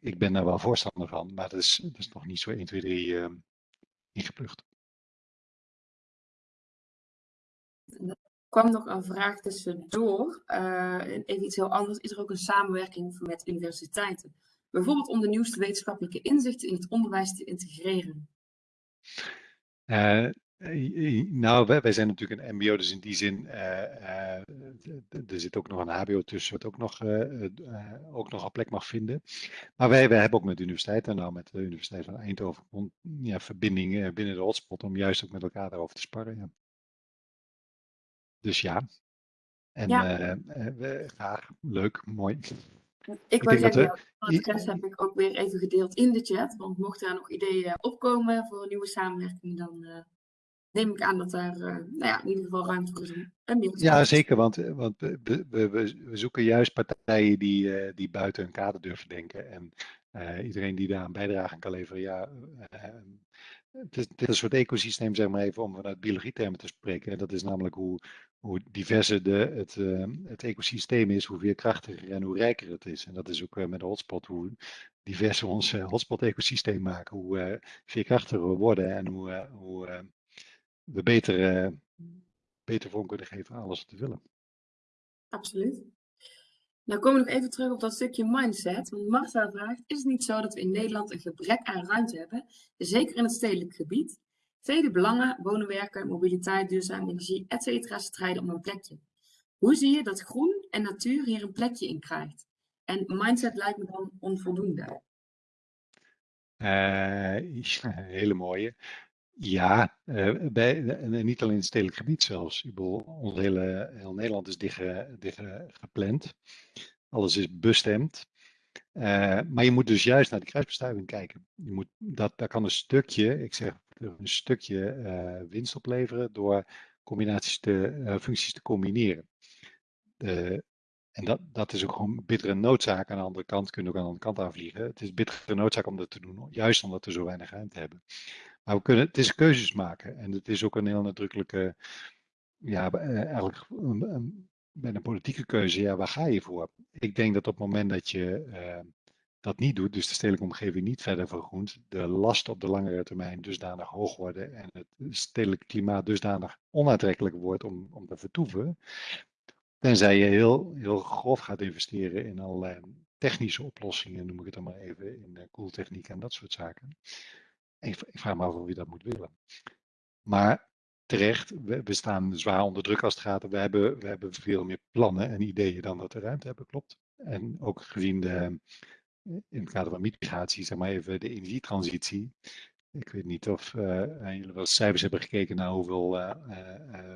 ik ben daar wel voorstander van, maar dat is, is nog niet zo 1, 2, 3 uh, ingeplucht. Kwam nog een vraag tussendoor. Uh, even iets heel anders. Is er ook een samenwerking met universiteiten? Bijvoorbeeld om de nieuwste wetenschappelijke inzichten in het onderwijs te integreren. Uh, nou, wij, zijn natuurlijk een MBO, dus in die zin, uh, er zit ook nog een HBO tussen, wat ook nog, ook nog een plek mag vinden. Maar wij, wij hebben ook met de universiteit, en nou met de Universiteit van Eindhoven, ja, verbinding binnen de hotspot om juist ook met elkaar daarover te sparren. Ja. Dus ja, en ja. graag, leuk, mooi. Ik wil zeggen, we... het rest heb ik ook weer even gedeeld in de chat, want mocht daar nog ideeën opkomen voor een nieuwe samenwerking, dan neem ik aan dat daar uh, nou ja, in ieder geval ruimte voor is om een Ja, zeker, want, want we, we, we, zoeken juist partijen die, uh, die buiten hun kader durven denken. En uh, iedereen die daar een bijdrage aan kan leveren, ja, het is, het is een soort ecosysteem, zeg maar even om vanuit biologietermen te spreken. Dat is namelijk hoe, hoe diverser de, het, het ecosysteem is, hoe veerkrachtiger en hoe rijker het is. En dat is ook met de hotspot, hoe diverser we ons hotspot-ecosysteem maken, hoe veerkrachtiger we worden en hoe, hoe we beter, beter vorm kunnen geven aan alles wat we willen. Absoluut. Nou komen we nog even terug op dat stukje mindset. Want Marcel vraagt, is het niet zo dat we in Nederland een gebrek aan ruimte hebben, zeker in het stedelijk gebied? Vele belangen, wonen, werken, mobiliteit, duurzame energie, etc. strijden om een plekje. Hoe zie je dat groen en natuur hier een plekje in krijgt? En mindset lijkt me dan onvoldoende. Uh, hele mooie. Ja, uh, bij, niet alleen in het stedelijk gebied zelfs. Ik bedoel, ons hele, heel Nederland is dicht, dicht gepland. Alles is bestemd. Maar je moet dus juist naar de kruisbestuiving kijken. Je moet, dat, daar kan een stukje, ik zeg een stukje uh, winst opleveren door combinaties te, functies te combineren. en dat, dat is ook gewoon bittere noodzaak. Aan de andere kant kunnen we ook aan de andere kant aanvliegen. Het is bittere noodzaak om dat te doen, juist omdat we zo weinig ruimte hebben. Maar we kunnen, het is keuzes maken. En het is ook een heel nadrukkelijke, ja, eh, eigenlijk bij een politieke keuze, ja, waar ga je voor? Ik denk dat op het moment dat je dat niet doet, dus de stedelijke omgeving niet verder vergroent, de lasten op de langere termijn dusdanig hoog worden en het stedelijk klimaat dusdanig onaantrekkelijk wordt om, om te vertoeven, tenzij je heel, heel grof gaat investeren in allerlei technische oplossingen, noem ik het dan maar even, in koeltechniek en dat soort zaken. Ik, ik vraag me af of je dat moet willen. Maar terecht, we, staan zwaar onder druk als het gaat. We hebben, we hebben veel meer plannen en ideeën dan dat we ruimte hebben, klopt. En ook gezien de, in het kader van migratie, zeg maar even de energietransitie. Ik weet niet of uh, jullie wel cijfers hebben gekeken naar hoeveel uh,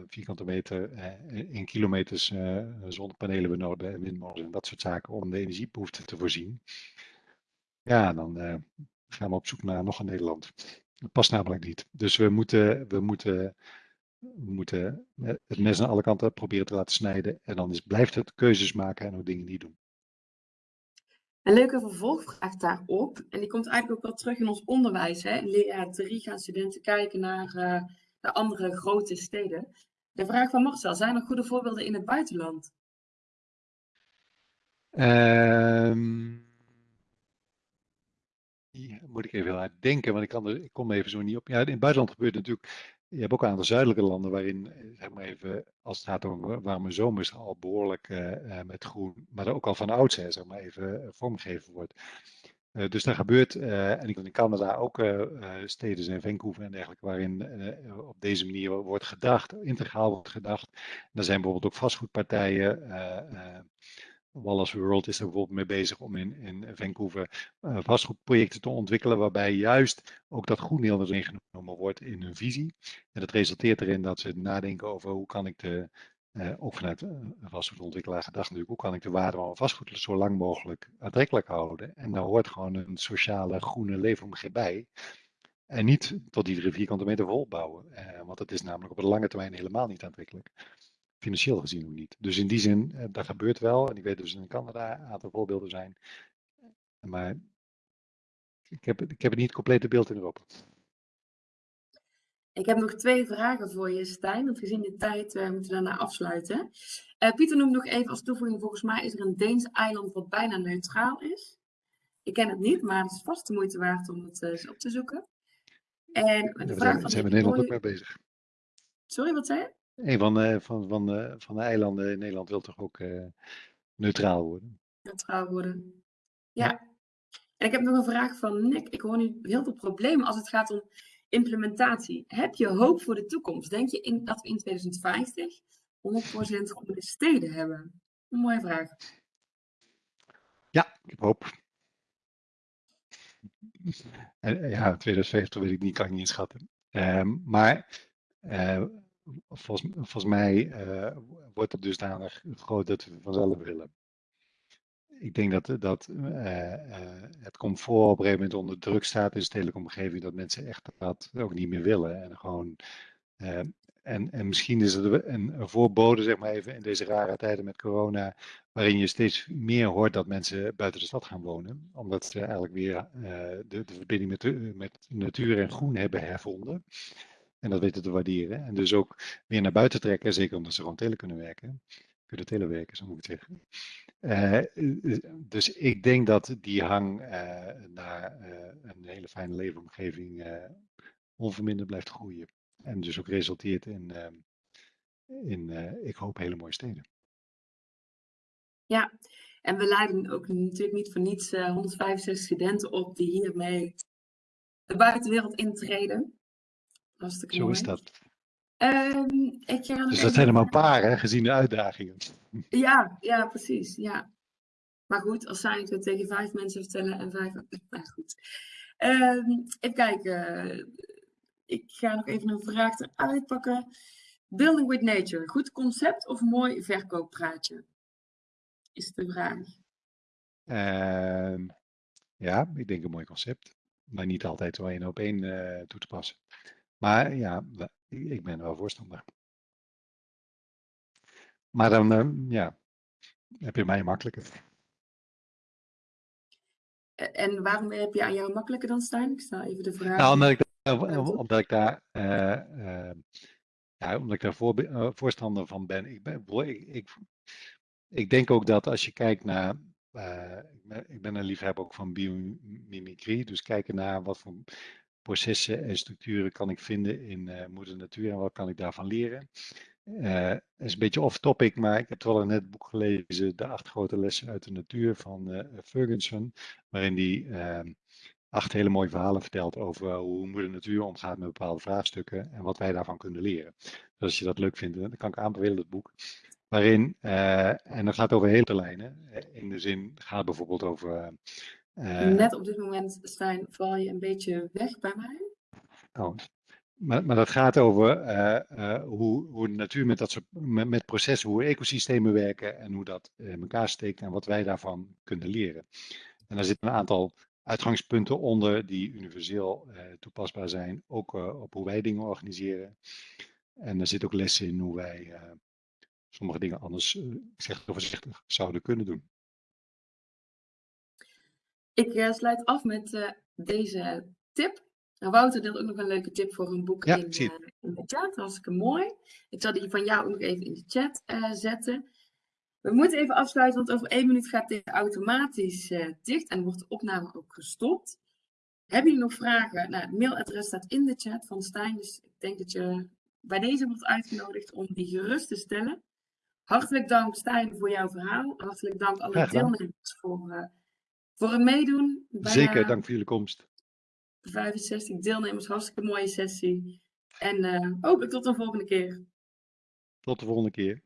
vierkante meter in kilometers zonnepanelen we nodig hebben en windmolens en dat soort zaken om de energiebehoeften te voorzien. Ja, dan gaan we op zoek naar nog een Nederland. Dat past namelijk niet. Dus we moeten, we moeten, we moeten het mes aan alle kanten proberen te laten snijden. En dan is, blijft het keuzes maken en ook dingen niet doen. Een leuke vervolgvraag daarop, en die komt eigenlijk ook wel terug in ons onderwijs. Hè? In leerjaar 3 gaan studenten kijken naar, uh, andere grote steden. De vraag van Marcel, zijn er goede voorbeelden in het buitenland? Um, moet ik even uit denken, want ik, kan er, ik kom even zo niet op. Ja, in het buitenland gebeurt natuurlijk. Je hebt ook een aantal zuidelijke landen waarin, eh, zeg maar even, als het gaat om warme zomers, al behoorlijk uh, met groen, maar ook al van oudsher, zeg maar even, vormgegeven wordt. Dus daar gebeurt, en in Canada ook steden zijn Vancouver en dergelijke, waarin op deze manier wordt gedacht, integraal wordt gedacht. En er zijn bijvoorbeeld ook vastgoedpartijen Wallace World is er bijvoorbeeld mee bezig om in, in Vancouver uh, vastgoedprojecten te ontwikkelen, waarbij juist ook dat groen heel ingenomen wordt in hun visie. En dat resulteert erin dat ze nadenken over hoe kan ik de, eh, ook vanuit eh, vastgoedontwikkelaar gedacht natuurlijk, hoe kan ik de waarde van vastgoed zo lang mogelijk aantrekkelijk houden? En daar hoort gewoon een sociale groene leefomgeving bij. En niet tot iedere vierkante meter vol bouwen, eh, want dat is namelijk op de lange termijn helemaal niet aantrekkelijk. Financieel gezien ook niet. Dus in die zin, eh, dat gebeurt wel. En ik weet dus in Canada een aantal voorbeelden zijn. Maar ik heb, ik heb het niet het complete beeld in Europa. Ik heb nog twee vragen voor je, Stijn. Want gezien de tijd uh, moeten we daarna afsluiten. Uh, Pieter noemt nog even als toevoeging, volgens mij is er een Deens eiland wat bijna neutraal is. Ik ken het niet, maar het is vast de moeite waard om het uh, eens op te zoeken. En de Ja, vraag van zijn we in Nederland ook mee bezig. Sorry, wat zei je? Een van, de- van, van, de- van de eilanden in Nederland wil toch ook eh, neutraal worden. Neutraal worden. Ja. En ik heb nog een vraag van Nick. Ik hoor nu heel veel problemen als het gaat om implementatie. Heb je hoop voor de toekomst? Denk je in, dat we in 2050 100% groene steden hebben? Een mooie vraag. Ja, ik heb hoop. Eh, ja, 2050 weet ik niet, kan ik niet inschatten. Ehm, maar eh, volgens, volgens mij eh, wordt het dusdanig groot dat we vanzelf willen. Ik denk dat, dat eh, eh, het comfort op een gegeven moment onder druk staat in de stedelijke omgeving, dat mensen echt dat ook niet meer willen. En gewoon en, en misschien is het een, voorbode, zeg maar even, in deze rare tijden met corona, waarin je steeds meer hoort dat mensen buiten de stad gaan wonen. Omdat ze eigenlijk weer de, de verbinding met, met natuur en groen hebben hervonden. En dat weten te waarderen. En dus ook weer naar buiten trekken, zeker omdat ze gewoon tele kunnen werken. Kunnen telewerken, zo moet ik zeggen. Eh, eh, dus ik denk dat die hang eh, naar een hele fijne leefomgeving onverminderd blijft groeien. En dus ook resulteert in, in ik hoop, hele mooie steden. Ja, en we leiden ook natuurlijk niet voor niets eh, 165 studenten op die hiermee de buitenwereld intreden. Hartstikke Zo mooi. is dat. Ehm, ik ga Dus even- dat zijn er maar een paar, hè, gezien de uitdagingen. Ja, ja, precies. Ja. Maar goed, als zij het tegen vijf mensen vertellen en vijf. Nou goed. Ehm, even kijken. Ik ga nog even een vraag eruit pakken. Building with nature. Goed concept of mooi verkooppraatje? Is de vraag. Ehm, ja, ik denk een mooi concept. Maar niet altijd zo één op één eh, toe te passen. Maar ja, ik ben wel voorstander. Maar dan, ehm, ja, heb je mij makkelijker. En waarom heb je aan jou makkelijker dan Stijn? Ik stel even de vraag. Nou, omdat ik omdat ik daar, eh, eh, ja, omdat ik daar eh, voorstander van ben. Ik, ben ik, ik, ik denk ook dat als je kijkt naar, eh, ik, ben, ik ben een liefhebber ook van biomimicry, dus kijken naar wat voor processen en structuren kan ik vinden in eh, moeder natuur en wat kan ik daarvan leren. Het is een beetje off-topic, maar ik heb toevallig net het boek gelezen, De acht grote lessen uit de natuur van eh, Ferguson, waarin die ehm, acht hele mooie verhalen vertelt over hoe moeder natuur omgaat met bepaalde vraagstukken en wat wij daarvan kunnen leren. Dus als je dat leuk vindt, dan kan ik aanbevelen het boek. Waarin, en dat gaat over hele lijnen. In de zin gaat bijvoorbeeld over. Eh, Net op dit moment, Stijn, val je een beetje weg bij mij. Oh, maar, maar dat gaat over eh, eh, hoe, hoe de natuur met dat soort met, met processen, hoe ecosystemen werken en hoe dat in elkaar steekt en wat wij daarvan kunnen leren. En daar zitten een aantal uitgangspunten onder die universeel toepasbaar zijn, ook op hoe wij dingen organiseren. En er zitten ook lessen in hoe wij sommige dingen anders, ik zeg het voorzichtig, zouden kunnen doen. Ik eh, sluit af met eh, deze tip. Nou, Wouter deelt ook nog een leuke tip voor een boek Ja, in, ik eh, in de chat. Hartstikke mooi. Ik zal die van jou ook nog even in de chat zetten. We moeten even afsluiten, want over één minuut gaat dit automatisch dicht en wordt de opname ook gestopt. Hebben jullie nog vragen? Nou, het mailadres staat in de chat van Stijn, dus ik denk dat je bij deze wordt uitgenodigd om die gerust te stellen. Hartelijk dank Stijn voor jouw verhaal. Hartelijk dank alle deelnemers voor, voor het meedoen. Zeker, dank voor jullie komst. 65 deelnemers, hartstikke mooie sessie. En eh, hopelijk tot een volgende keer. Tot de volgende keer.